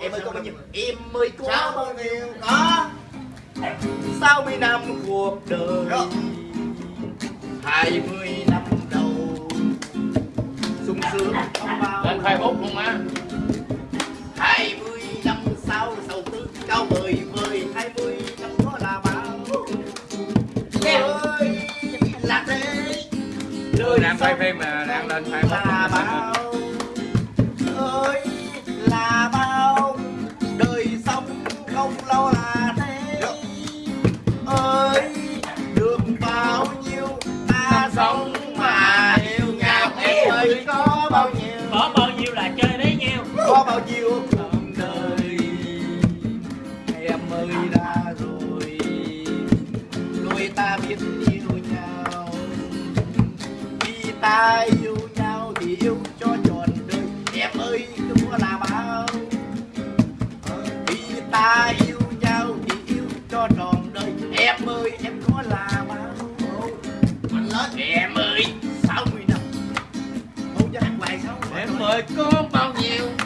em ơi có bao nhiêu em ơi có Sao bao nhiêu có sáu mươi năm cuộc đời? Rồi. hai mươi năm đầu. Sung sướng không bao lên facebook luôn á. Hai mươi năm sau sầu tư cao mười mười hai mươi năm đó là bao. Ơi là thế. Đời đang quay phim mà đang lên là facebook bao có bao nhiêu có bao nhiêu là chơi bấy nhiêu. Có bao nhiêu? Đời em ơi đã rồi. Đôi ta biết yêu nhau. Khi ta yêu nhau thì yêu cho trọn đời. Em ơi đừng có là bao. Khi ta yêu nhau thì yêu cho trọn đời. Em ơi em có là bao. Mạnh lên em ơi mời con bao nhiêu?